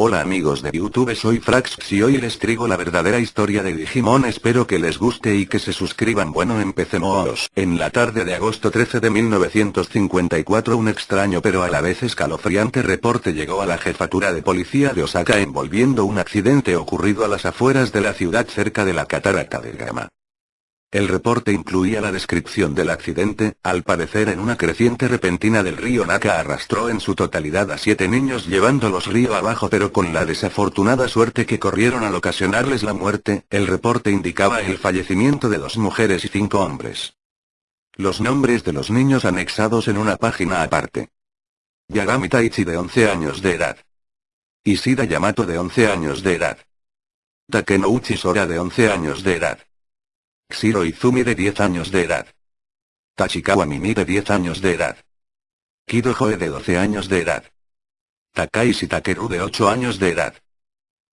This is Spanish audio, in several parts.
Hola amigos de YouTube soy Frax y hoy les traigo la verdadera historia de Digimon espero que les guste y que se suscriban bueno empecemos. En la tarde de agosto 13 de 1954 un extraño pero a la vez escalofriante reporte llegó a la jefatura de policía de Osaka envolviendo un accidente ocurrido a las afueras de la ciudad cerca de la catarata de Gama. El reporte incluía la descripción del accidente, al parecer en una creciente repentina del río Naka arrastró en su totalidad a siete niños llevándolos río abajo pero con la desafortunada suerte que corrieron al ocasionarles la muerte, el reporte indicaba el fallecimiento de dos mujeres y cinco hombres. Los nombres de los niños anexados en una página aparte. Yagami Taichi de 11 años de edad. Ishida Yamato de 11 años de edad. Takenouchi Sora de 11 años de edad. Shiro Izumi de 10 años de edad. Tachikawa Mimi de 10 años de edad. Kido Joe de 12 años de edad. Takaishi Takeru de 8 años de edad.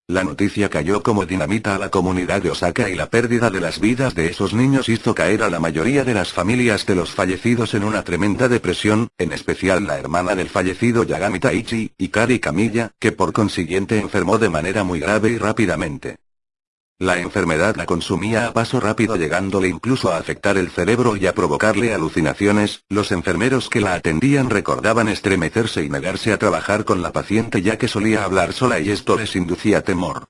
La noticia cayó como dinamita a la comunidad de Osaka y la pérdida de las vidas de esos niños hizo caer a la mayoría de las familias de los fallecidos en una tremenda depresión, en especial la hermana del fallecido Yagami Taichi, Ikari Kamiya, que por consiguiente enfermó de manera muy grave y rápidamente. La enfermedad la consumía a paso rápido llegándole incluso a afectar el cerebro y a provocarle alucinaciones, los enfermeros que la atendían recordaban estremecerse y negarse a trabajar con la paciente ya que solía hablar sola y esto les inducía temor.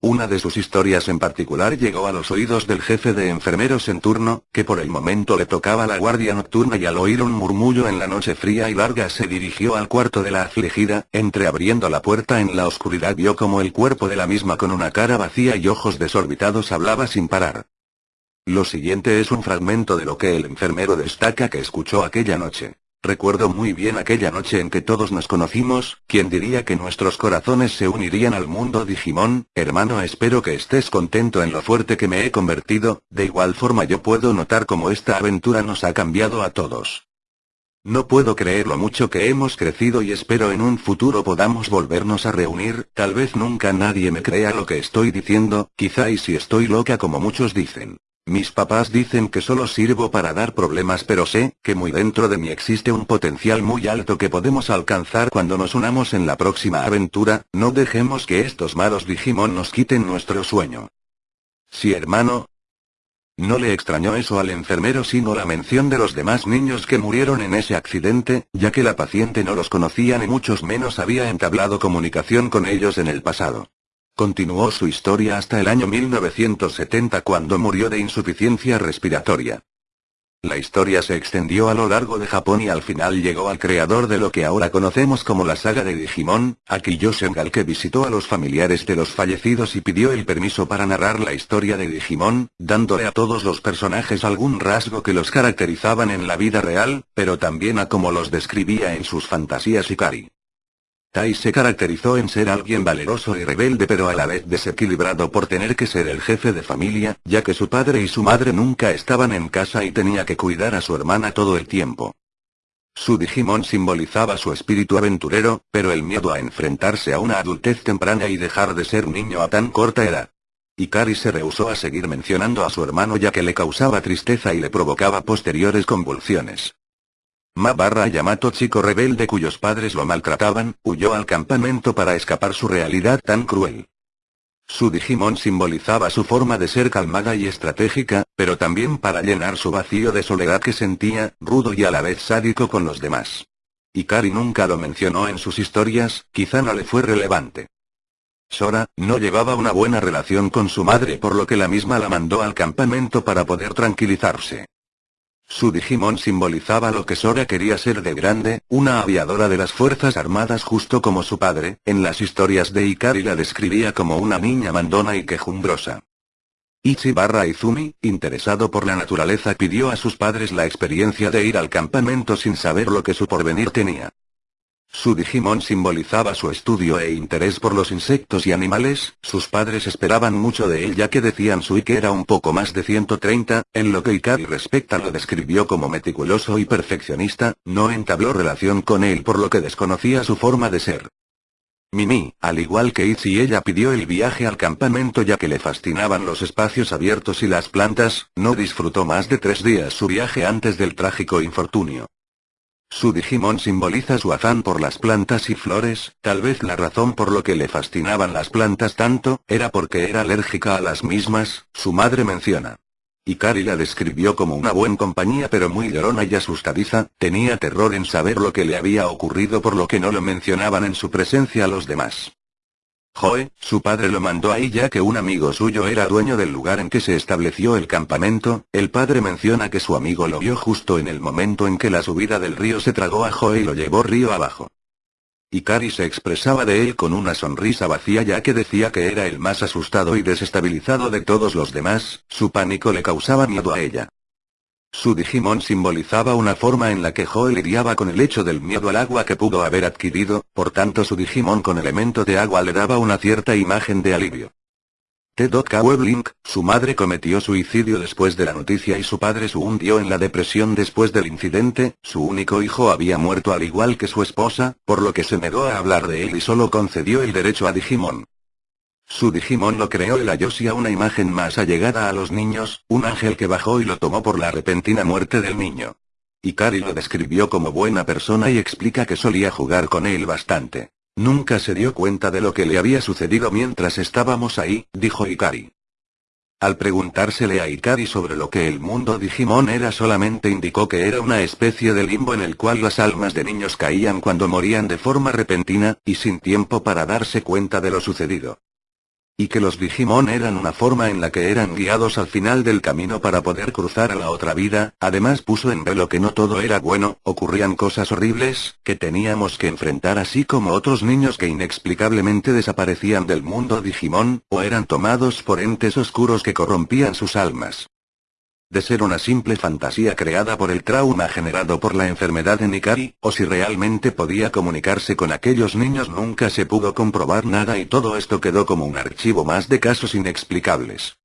Una de sus historias en particular llegó a los oídos del jefe de enfermeros en turno, que por el momento le tocaba la guardia nocturna y al oír un murmullo en la noche fría y larga se dirigió al cuarto de la afligida, entreabriendo la puerta en la oscuridad vio como el cuerpo de la misma con una cara vacía y ojos desorbitados hablaba sin parar. Lo siguiente es un fragmento de lo que el enfermero destaca que escuchó aquella noche. Recuerdo muy bien aquella noche en que todos nos conocimos, quien diría que nuestros corazones se unirían al mundo Digimon, hermano espero que estés contento en lo fuerte que me he convertido, de igual forma yo puedo notar cómo esta aventura nos ha cambiado a todos. No puedo creer lo mucho que hemos crecido y espero en un futuro podamos volvernos a reunir, tal vez nunca nadie me crea lo que estoy diciendo, quizá y si estoy loca como muchos dicen. Mis papás dicen que solo sirvo para dar problemas pero sé, que muy dentro de mí existe un potencial muy alto que podemos alcanzar cuando nos unamos en la próxima aventura, no dejemos que estos malos Digimon nos quiten nuestro sueño. Sí hermano. No le extrañó eso al enfermero sino la mención de los demás niños que murieron en ese accidente, ya que la paciente no los conocía ni muchos menos había entablado comunicación con ellos en el pasado. Continuó su historia hasta el año 1970 cuando murió de insuficiencia respiratoria. La historia se extendió a lo largo de Japón y al final llegó al creador de lo que ahora conocemos como la saga de Digimon, Akiyo Sengal que visitó a los familiares de los fallecidos y pidió el permiso para narrar la historia de Digimon, dándole a todos los personajes algún rasgo que los caracterizaban en la vida real, pero también a como los describía en sus fantasías Ikari. Tai se caracterizó en ser alguien valeroso y rebelde pero a la vez desequilibrado por tener que ser el jefe de familia, ya que su padre y su madre nunca estaban en casa y tenía que cuidar a su hermana todo el tiempo. Su Digimon simbolizaba su espíritu aventurero, pero el miedo a enfrentarse a una adultez temprana y dejar de ser niño a tan corta edad. Ikari se rehusó a seguir mencionando a su hermano ya que le causaba tristeza y le provocaba posteriores convulsiones. Ma barra Yamato chico rebelde cuyos padres lo maltrataban, huyó al campamento para escapar su realidad tan cruel. Su Digimon simbolizaba su forma de ser calmada y estratégica, pero también para llenar su vacío de soledad que sentía, rudo y a la vez sádico con los demás. Ikari nunca lo mencionó en sus historias, quizá no le fue relevante. Sora, no llevaba una buena relación con su madre por lo que la misma la mandó al campamento para poder tranquilizarse. Su Digimon simbolizaba lo que Sora quería ser de grande, una aviadora de las Fuerzas Armadas justo como su padre, en las historias de Ikari la describía como una niña mandona y quejumbrosa. Ichi barra Izumi, interesado por la naturaleza pidió a sus padres la experiencia de ir al campamento sin saber lo que su porvenir tenía. Su Digimon simbolizaba su estudio e interés por los insectos y animales, sus padres esperaban mucho de él ya que decían su que era un poco más de 130, en lo que Ikari respecta lo describió como meticuloso y perfeccionista, no entabló relación con él por lo que desconocía su forma de ser. Mimi, al igual que Ichi ella pidió el viaje al campamento ya que le fascinaban los espacios abiertos y las plantas, no disfrutó más de tres días su viaje antes del trágico infortunio. Su Digimon simboliza su afán por las plantas y flores, tal vez la razón por lo que le fascinaban las plantas tanto, era porque era alérgica a las mismas, su madre menciona. Ikari la describió como una buena compañía pero muy llorona y asustadiza, tenía terror en saber lo que le había ocurrido por lo que no lo mencionaban en su presencia a los demás. Joe, su padre lo mandó ahí ya que un amigo suyo era dueño del lugar en que se estableció el campamento, el padre menciona que su amigo lo vio justo en el momento en que la subida del río se tragó a Joe y lo llevó río abajo. Ikari se expresaba de él con una sonrisa vacía ya que decía que era el más asustado y desestabilizado de todos los demás, su pánico le causaba miedo a ella. Su Digimon simbolizaba una forma en la que Joe lidiaba con el hecho del miedo al agua que pudo haber adquirido, por tanto su Digimon con elemento de agua le daba una cierta imagen de alivio. T.K. Weblink, su madre cometió suicidio después de la noticia y su padre se hundió en la depresión después del incidente, su único hijo había muerto al igual que su esposa, por lo que se negó a hablar de él y solo concedió el derecho a Digimon. Su Digimon lo creó el Ayoshi a una imagen más allegada a los niños, un ángel que bajó y lo tomó por la repentina muerte del niño. Ikari lo describió como buena persona y explica que solía jugar con él bastante. Nunca se dio cuenta de lo que le había sucedido mientras estábamos ahí, dijo Ikari. Al preguntársele a Ikari sobre lo que el mundo Digimon era solamente indicó que era una especie de limbo en el cual las almas de niños caían cuando morían de forma repentina, y sin tiempo para darse cuenta de lo sucedido. Y que los Digimon eran una forma en la que eran guiados al final del camino para poder cruzar a la otra vida, además puso en velo que no todo era bueno, ocurrían cosas horribles, que teníamos que enfrentar así como otros niños que inexplicablemente desaparecían del mundo Digimon, o eran tomados por entes oscuros que corrompían sus almas de ser una simple fantasía creada por el trauma generado por la enfermedad en Ikari, o si realmente podía comunicarse con aquellos niños nunca se pudo comprobar nada y todo esto quedó como un archivo más de casos inexplicables.